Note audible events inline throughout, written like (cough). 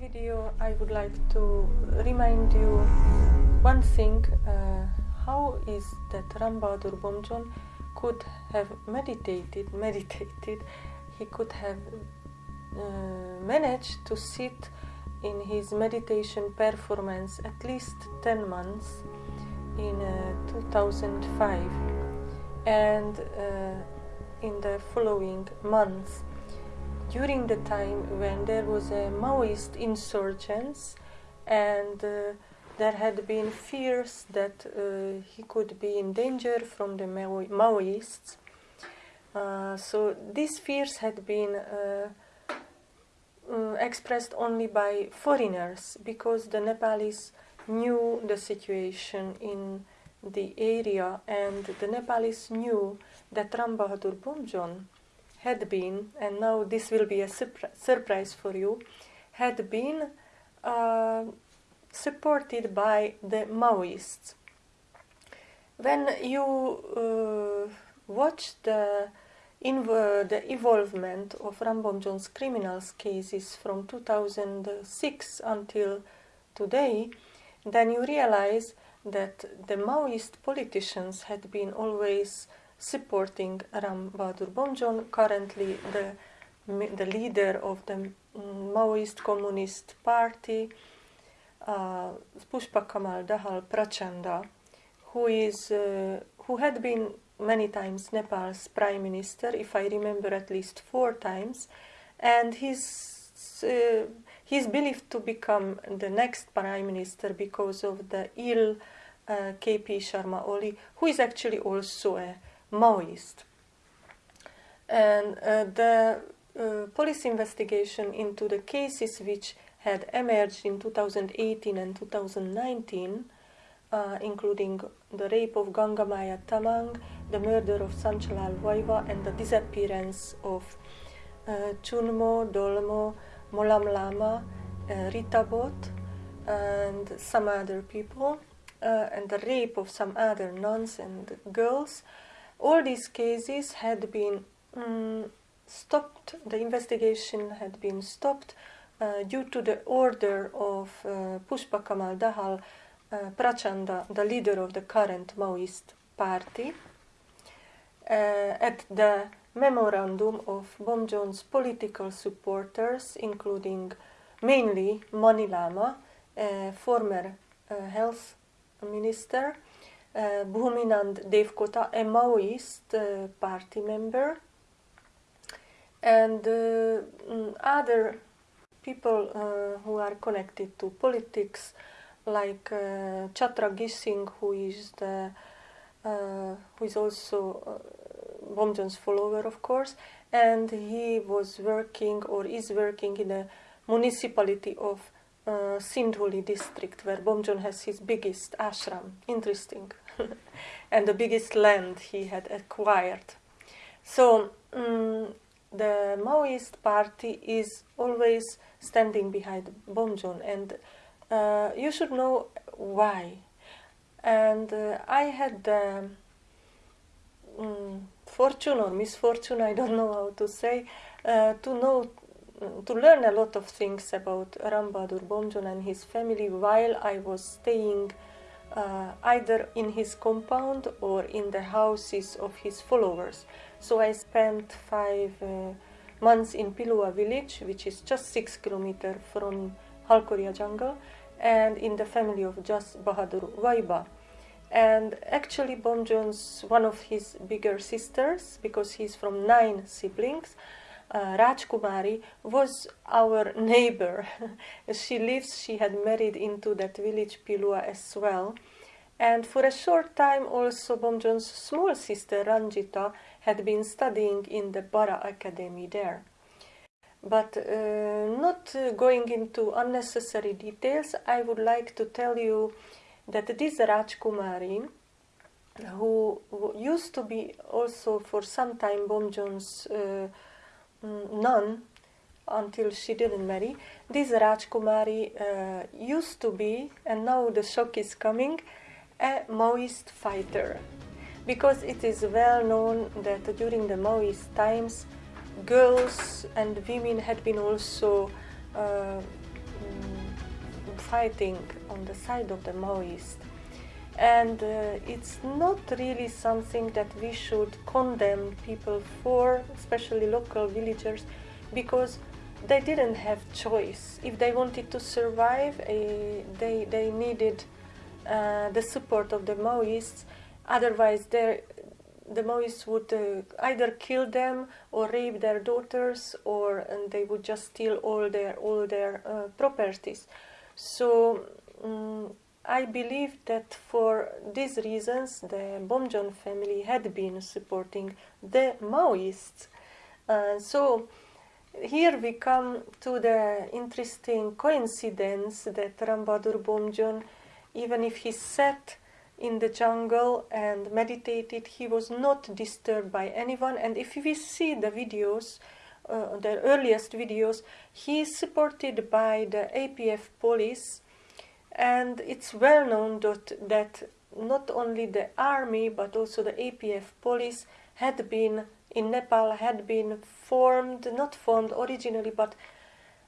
video I would like to remind you one thing uh, how is that Ram Bahadur Bomjon could have meditated (laughs) meditated he could have uh, managed to sit in his meditation performance at least 10 months in uh, 2005 and uh, in the following months during the time when there was a Maoist insurgence and uh, there had been fears that uh, he could be in danger from the Mao Maoists. Uh, so these fears had been uh, uh, expressed only by foreigners because the Nepalese knew the situation in the area and the Nepalese knew that Ram Bahadur Bomjon had been, and now this will be a surpri surprise for you, had been uh, supported by the Maoists. When you uh, watch the, the evolvement of Ram Bomjon's criminals cases from 2006 until today, then you realize that the Maoist politicians had been always supporting Ram Bahadur Bomjon, currently the, the leader of the Maoist Communist Party, uh, Pushpa Kamal Dahal Prachanda, who is uh, who had been many times Nepal's prime minister, if I remember at least four times, and he's uh, he's believed to become the next prime minister because of the ill uh, KP Sharma Oli, who is actually also a Maoist. And uh, the uh, police investigation into the cases which had emerged in 2018 and 2019, uh, including the rape of Gangamaya Tamang, the murder of Sanchalal Vaiva, and the disappearance of uh, Chunmo, Dolmo, Molam Lama, uh, Rita and some other people, uh, and the rape of some other nuns and girls, all these cases had been um, stopped, the investigation had been stopped uh, due to the order of uh, Pushpa Kamal Dahal uh, Prachanda, the leader of the current Maoist party, uh, at the memorandum of Bomjon's political supporters, including mainly Mani Lama, former uh, health minister, uh, Bhuminand Devkota, a Maoist uh, party member, and uh, mm, other people uh, who are connected to politics, like uh, Chatra Gising, who is the who is also Bomjon's follower, of course, and he was working or is working in the municipality of uh, Sindhuli district, where Bomjon has his biggest ashram. Interesting. (laughs) and the biggest land he had acquired. So um, the Maoist party is always standing behind Bomjon, and uh, you should know why. And uh, I had the um, fortune or misfortune, I don't know how to say, uh, to know to learn a lot of things about Ram Bahadur Bomjon and his family while I was staying uh, either in his compound or in the houses of his followers. So I spent five uh, months in Pilua village, which is just six kilometers from Halkoria jungle, and in the family of Jas Bahadur Waiba. And actually, Bomjon's one of his bigger sisters, because he's from nine siblings, uh, Rajkumari was our (laughs) neighbor. she lives, she had married into that village Pilua as well. And for a short time also Bomjon's small sister Ranjita had been studying in the Bara Academy there. But uh, not uh, going into unnecessary details, I would like to tell you that this Rajkumari, who used to be also for some time Bomjon's uh, Mm, nun until she didn't marry. This Rajkumari uh, used to be, and now the shock is coming, a Maoist fighter. Because it is well known that during the Maoist times, girls and women had been also uh, fighting on the side of the Maoists. And uh, it's not really something that we should condemn people for, especially local villagers, because they didn't have choice. If they wanted to survive, uh, they, they needed the support of the Maoists. Otherwise, the Maoists would uh, either kill them or rape their daughters, or and they would just steal all their all their uh, properties. So um, I believe that for these reasons, the Bomjon family had been supporting the Maoists. Uh, so here we come to the interesting coincidence that Rambadur Bomjon, even if he sat in the jungle and meditated, he was not disturbed by anyone. And if we see the videos, uh, the earliest videos, he is supported by the APF police and it's well known that, that not only the army but also the APF police had been in Nepal had been formed, not formed originally, but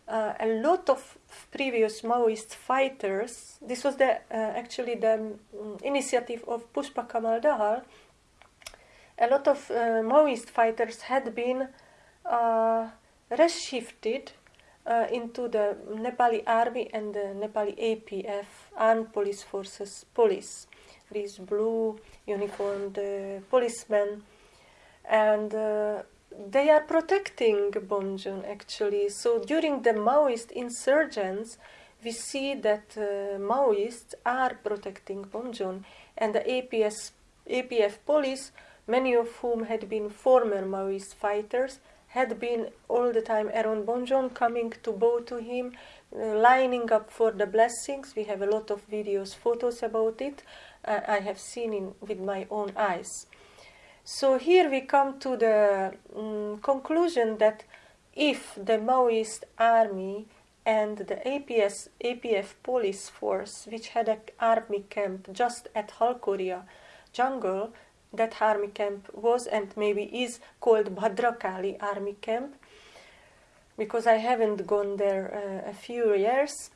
uh, a lot of previous Maoist fighters. This was the uh, actually the um, initiative of Pushpa Kamal Dahal. A lot of uh, Maoist fighters had been uh, reshifted uh, into the Nepali army and the Nepali APF, Armed Police Forces Police. These blue uniformed uh, policemen, and they are protecting Bomjon actually. So during the Maoist insurgents, we see that uh, Maoists are protecting Bomjon, and the APS, APF police, many of whom had been former Maoist fighters, had been all the time around Bomjon, coming to bow to him, uh, lining up for the blessings. We have a lot of videos, photos about it. Uh, I have seen it with my own eyes. So here we come to the um, conclusion that if the Maoist army and the APS, APF police force, which had an army camp just at Halkoria jungle, that army camp was and maybe is called Bhadrakali army camp because I haven't gone there uh, a few years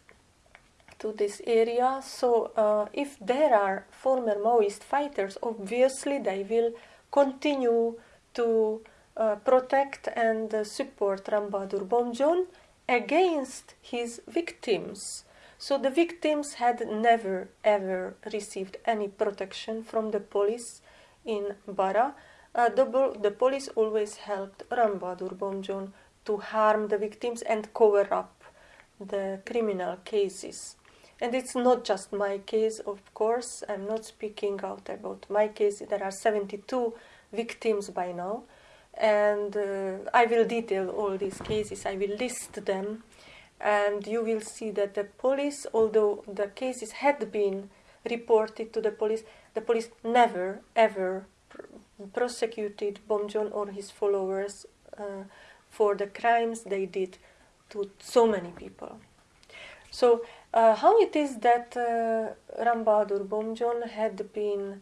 to this area. So uh, if there are former Maoist fighters, obviously they will continue to uh, protect and uh, support Rambadur Bomjon against his victims. So the victims had never ever received any protection from the police in Bara, uh, the, the police always helped Rambadur Bomjon to harm the victims and cover up the criminal cases. And it's not just my case, of course, I'm not speaking out about my case. There are 72 victims by now, and uh, I will detail all these cases, I will list them, and you will see that the police, although the cases had been reported to the police, the police never ever pr prosecuted Bomjon or his followers uh, for the crimes they did to so many people. So, uh, how it is that uh, Rambadur Bomjon had been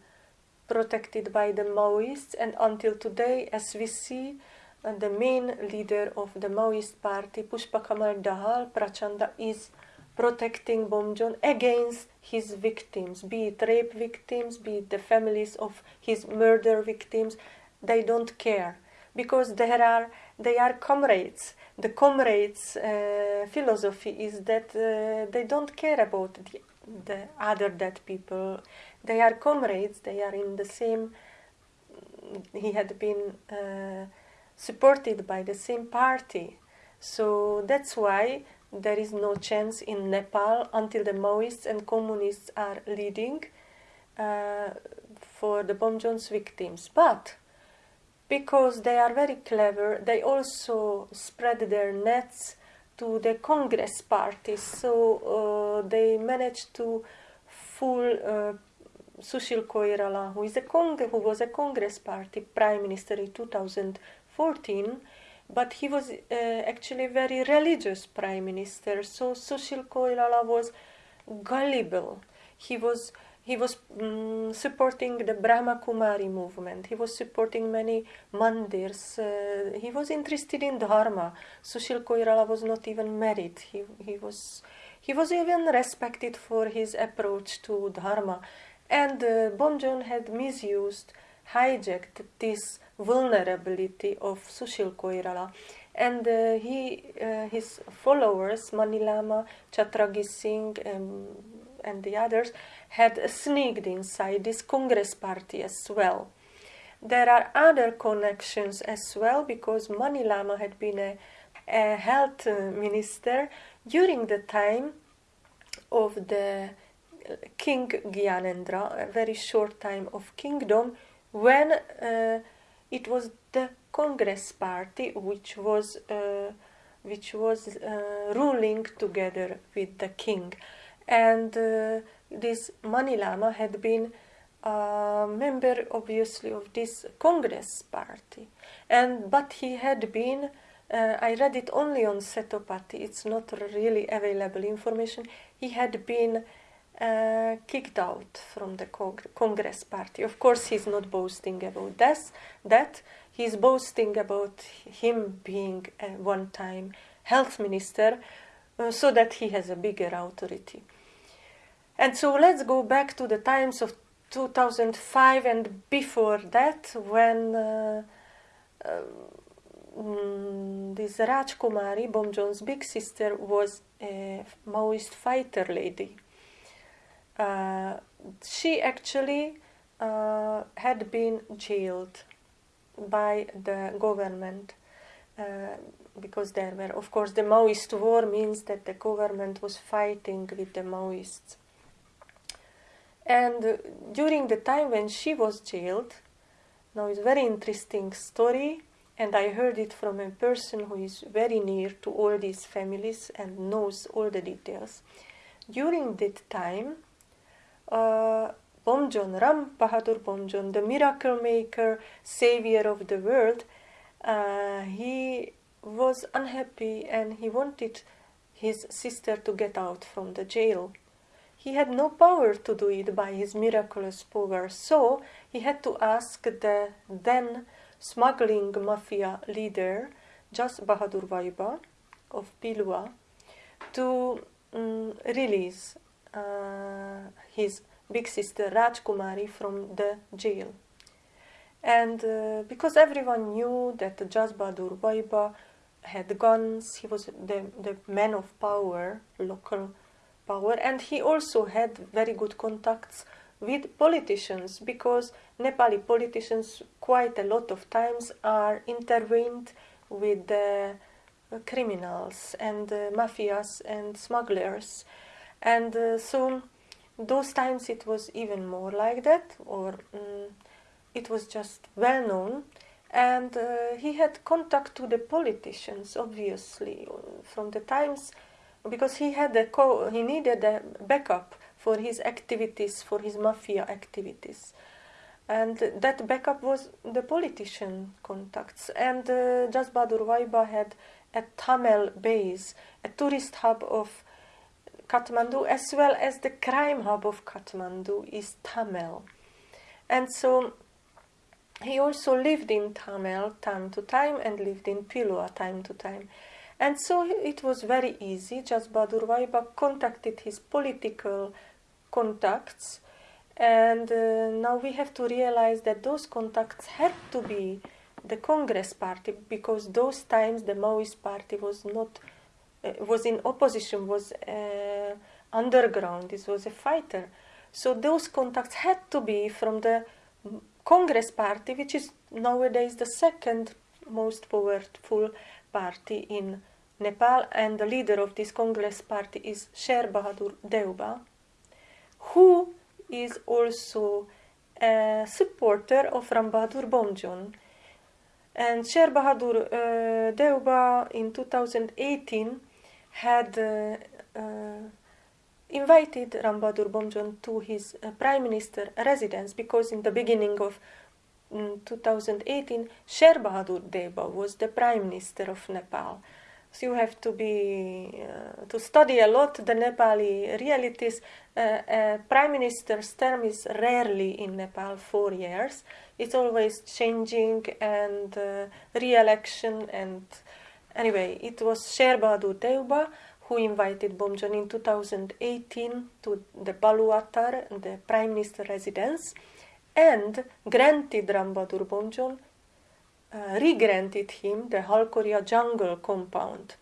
protected by the Maoists, and until today, as we see, uh, the main leader of the Maoist party, Pushpa Kamal Dahal, Prachanda, is protecting Bomjon against his victims, be it rape victims, be it the families of his murder victims. They don't care because are they are comrades. The comrades' uh, philosophy is that uh, they don't care about the, the other dead people. They are comrades. They are in the same. He had been uh, supported by the same party, so that's why there is no chance in Nepal until the Maoists and communists are leading uh, for the Bomjon's victims. But because they are very clever, they also spread their nets to the Congress parties. So uh, they managed to fool uh, Sushil Koirala, who is a Cong who was a Congress party prime minister in 2014 but he was uh, actually very religious prime minister. So Sushil Koirala was gullible. He was he was um, supporting the Brahma Kumari movement. He was supporting many mandirs. Uh, he was interested in dharma. Sushil Koirala was not even married. He, he was he was even respected for his approach to dharma. And uh, Bomjon had misused, hijacked this vulnerability of Sushil Koirala. And uh, he, uh, his followers, Manilama, Chatragi Singh, um, and the others, had sneaked inside this Congress party as well. There are other connections as well because Manilama had been a, a health minister during the time of the King Gyanendra, a very short time of kingdom, when uh, it was the Congress Party which was uh, which was uh, ruling together with the king, and uh, this Manilama had been a member, obviously, of this Congress Party, and but he had been. Uh, I read it only on Setopati. It's not really available information. He had been uh, kicked out from the Congress party. Of course, he's not boasting about this, that. He's boasting about him being a one-time health minister uh, so that he has a bigger authority. And so let's go back to the times of 2005 and before that when uh, um, this Rajkumari, Bomjon's big sister, was a Maoist fighter lady. Uh, she actually uh, had been jailed by the government uh, because there were, of course, the Maoist war means that the government was fighting with the Maoists. And during the time when she was jailed, now it's a very interesting story, and I heard it from a person who is very near to all these families and knows all the details. During that time, uh, Bomjon, Ram Bahadur Bomjon, the miracle maker, savior of the world, uh, he was unhappy and he wanted his sister to get out from the jail. He had no power to do it by his miraculous power, so he had to ask the then smuggling mafia leader, Jas Bahadur Vaiba of Pilua, to um, release uh, his big sister Rajkumari from the jail. And uh, because everyone knew that Jasbadur Vaiba had guns, he was the, the man of power, local power, and he also had very good contacts with politicians because Nepali politicians quite a lot of times are intervened with the criminals and mafias and smugglers. And uh, so those times it was even more like that, or um, it was just well known. And uh, he had contact to the politicians, obviously, from the times, because he had a co- he needed a backup for his activities, for his mafia activities. And that backup was the politician contacts. And uh, Jasbadur Vaiba had a Thamel base, a tourist hub of Kathmandu as well as the crime hub of Kathmandu is Thamel. And so he also lived in Thamel time to time and lived in Pilua time to time. And so it was very easy. Jasbadur Vaiba contacted his political contacts. And uh, now we have to realize that those contacts had to be the Congress party because those times the Maoist party was not uh, was in opposition, was uh, underground, this was a fighter. So those contacts had to be from the Congress party, which is nowadays the second most powerful party in Nepal, and the leader of this Congress party is Sher Bahadur Deuba, who is also a supporter of Ram Bahadur Bomjon. And Sher Bahadur uh, Deuba in 2018 had uh, uh, invited Rambadur Bomjon to his uh, prime minister residence because in the beginning of um, 2018 Sher Bahadur Deuba was the prime minister of Nepal So you have to be uh, to study a lot the Nepali realities. Uh, prime minister's term is rarely in Nepal four years. It's always changing and uh, re-election and anyway, it was Sher Bahadur Deuba who invited Bomjon in 2018 to the Baluatar, the prime minister residence, and granted Ram Bahadur Bomjon uh, re-granted him the Halkoria jungle compound,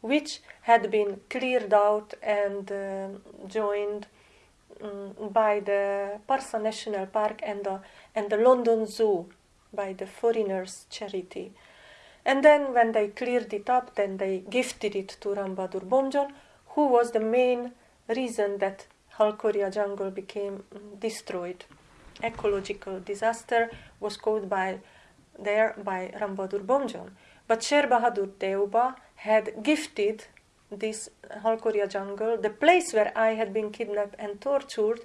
which had been cleared out and uh, joined um, by the Parsa National Park and the, and the London Zoo by the Foreigners Charity. And then when they cleared it up, then they gifted it to Ram Bahadur Bomjon, who was the main reason that Halkoria jungle became mm, destroyed. Ecological disaster was caused by there by Ram Bahadur Bomjon. But Sher Bahadur Deuba had gifted this Halkoria jungle, the place where I had been kidnapped and tortured,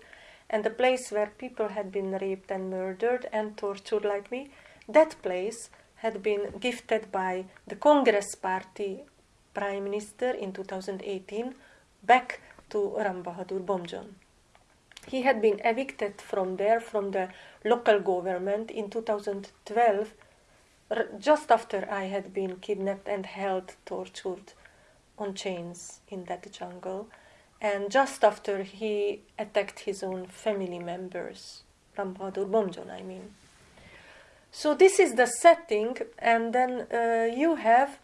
and the place where people had been raped and murdered and tortured like me, that place had been gifted by the Congress Party Prime Minister in 2018 back to Ram Bomjon. He had been evicted from there, from the local government in 2012, just after I had been kidnapped and held, tortured on chains in that jungle, and just after he attacked his own family members, Ram Bahadur Bomjon, I mean. So this is the setting, and then uh, you have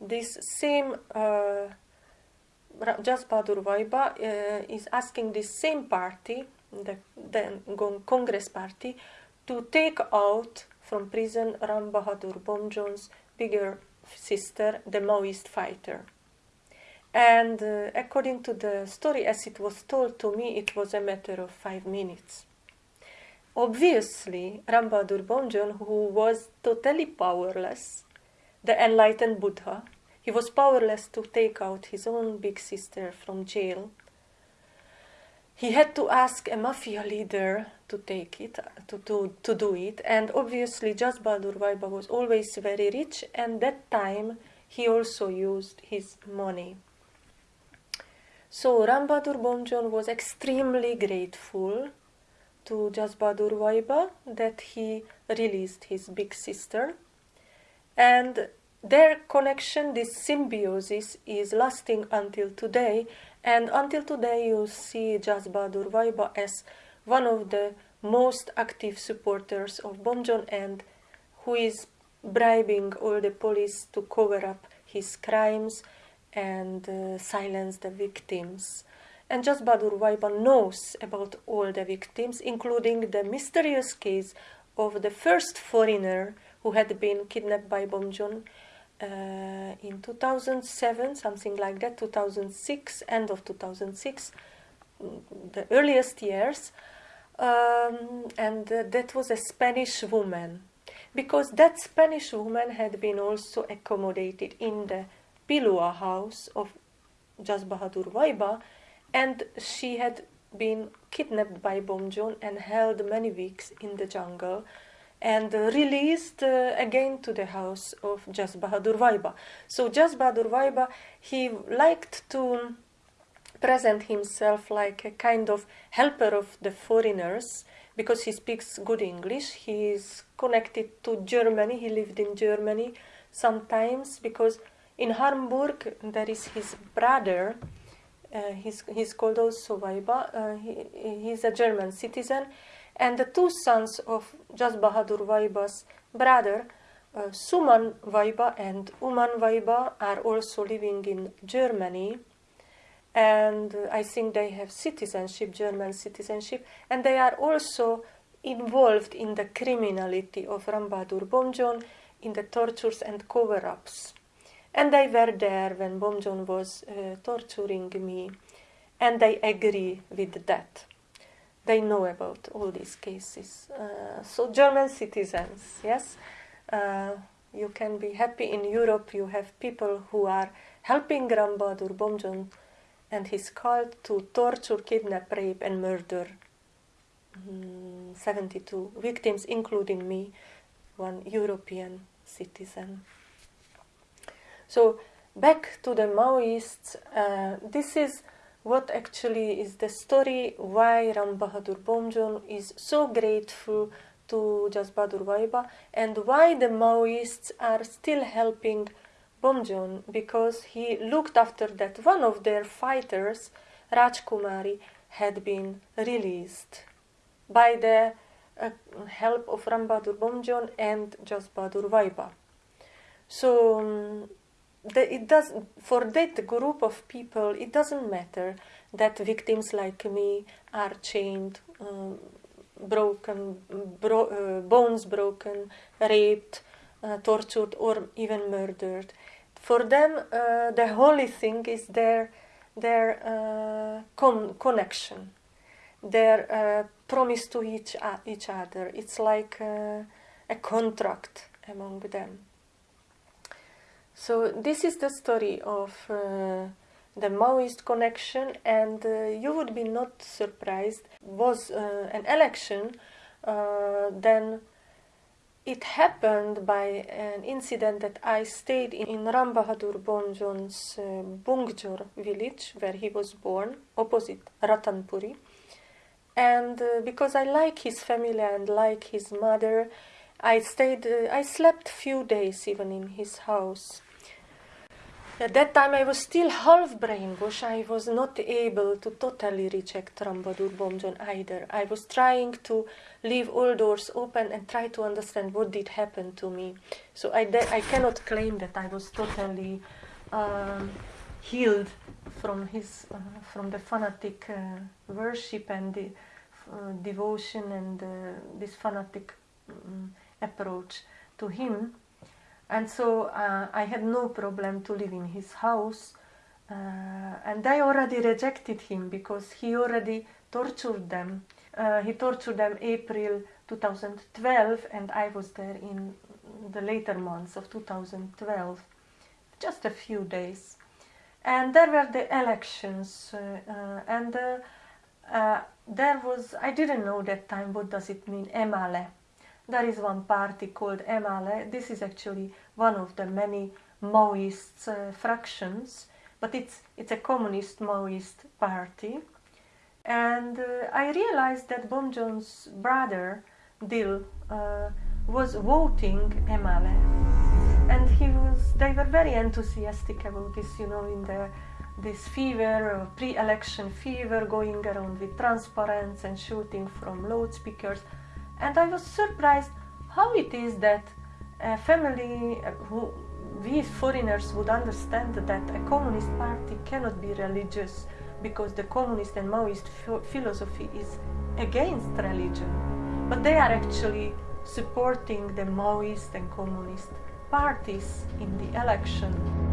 this same uh, Jas Bahadur Vaiba uh, is asking the same party, the, the Congress party, to take out from prison Ram Bahadur Bomjon's bigger sister, the Maoist fighter. And uh, according to the story as it was told to me, it was a matter of five minutes. Obviously, Ram Bahadur Bomjon, who was totally powerless, the enlightened Buddha, he was powerless to take out his own big sister from jail. He had to ask a mafia leader to take it, to, to, to do it, and obviously Jas Bahadur Vaiba was always very rich, and that time he also used his money. So Ram Bahadur Bomjon was extremely grateful to Jas Bahadur Vaiba that he released his big sister. And their connection, this symbiosis, is lasting until today. And until today, you see Jas Bahadur Vaiba as one of the most active supporters of Bomjon and who is bribing all the police to cover up his crimes and uh, silence the victims. And Jas Bahadur Vaiba knows about all the victims, including the mysterious case of the first foreigner who had been kidnapped by Bomjon uh, in 2007, something like that, 2006, end of 2006, mm, the earliest years. Um, and uh, that was a Spanish woman, because that Spanish woman had been also accommodated in the Pilua house of Jas Bahadur Vaiba, and she had been kidnapped by Bomjon and held many weeks in the jungle and released uh, again to the house of Jas Bahadur Vaiba. So Jas Bahadur Vaiba, he liked to present himself like a kind of helper of the foreigners because he speaks good English. He is connected to Germany. He lived in Germany sometimes because in Hamburg there is his brother uh, he's, he's called also Vaiba. Uh, he, he's a German citizen. And the two sons of Jas Bahadur Vaiba's brother, uh, Suman Vaiba and Uman Vaiba, are also living in Germany. And uh, I think they have citizenship, German citizenship. And they are also involved in the criminality of Rambadur Bomjon, in the tortures and cover ups. And they were there when Bomjon was uh, torturing me, and they agree with that. They know about all these cases. Uh, so, German citizens, yes, uh, you can be happy in Europe. You have people who are helping Ram Bahadur Bomjon and his cult to torture, kidnap, rape, and murder mm, 72 victims, including me, one European citizen. So back to the Maoists, uh, this is what actually is the story why Ram Bahadur Bomjon is so grateful to Jas Bahadur Vaiba and why the Maoists are still helping Bomjon because he looked after that one of their fighters, Rajkumari, had been released by the uh, help of Ram Bahadur Bomjon and Jas Bahadur Vaiba. So um, the, it does for that group of people. It doesn't matter that victims like me are chained, um, broken, bro, uh, bones broken, raped, uh, tortured, or even murdered. For them, uh, the holy thing is their their uh, con connection, their uh, promise to each each other. It's like uh, a contract among them. So this is the story of uh, the Maoist connection, and uh, you would be not surprised. Was uh, an election, uh, then it happened by an incident that I stayed in, in Ram uh, Bungjor village, where he was born, opposite Ratanpuri. And uh, because I like his family and like his mother, I stayed. I slept few days even in his house at that time I was still half brainwashed. I was not able to totally reject Ram Bahadur Bomjon either. I was trying to leave all doors open and try to understand what did happen to me. So I, I cannot claim that I was totally um, healed from his uh, from the fanatic uh, worship and the uh, devotion and uh, this fanatic um, approach to him and so uh, I had no problem to live in his house. Uh, and I already rejected him because he already tortured them. Uh, he tortured them April 2012, and I was there in the later months of 2012, just a few days. And there were the elections, uh, uh, and uh, there was, I didn't know that time what does it mean, Emale there is one party called Emale. This is actually one of the many Maoist uh, fractions, but it's, it's a communist Maoist party. And uh, I realized that Bom Bomjon's brother, Dil, uh, was voting Emale. And he was, they were very enthusiastic about this, you know, in the this fever, uh, pre-election fever, going around with transparents and shooting from loudspeakers and I was surprised how it is that a family uh, who we foreigners would understand that a communist party cannot be religious because the communist and Maoist philosophy is against religion. But they are actually supporting the Maoist and communist parties in the election.